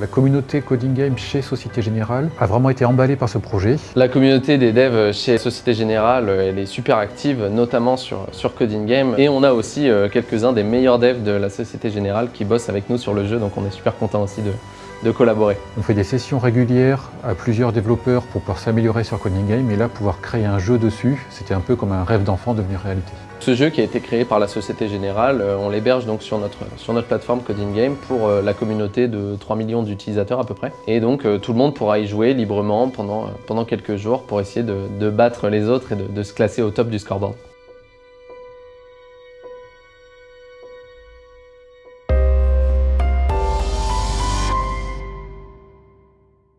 La communauté Coding Game chez Société Générale a vraiment été emballée par ce projet. La communauté des devs chez Société Générale, elle est super active, notamment sur, sur Coding Game. Et on a aussi euh, quelques-uns des meilleurs devs de la Société Générale qui bossent avec nous sur le jeu, donc on est super content aussi de, de collaborer. On fait des sessions régulières à plusieurs développeurs pour pouvoir s'améliorer sur Coding Game et là pouvoir créer un jeu dessus, c'était un peu comme un rêve d'enfant devenu réalité. Ce jeu qui a été créé par la Société Générale, euh, on l'héberge donc sur notre, sur notre plateforme Coding Game pour euh, la communauté de 3 millions d'utilisateurs à peu près. Et donc euh, tout le monde pourra y jouer librement pendant, pendant quelques jours pour essayer de, de battre les autres et de, de se classer au top du scoreboard.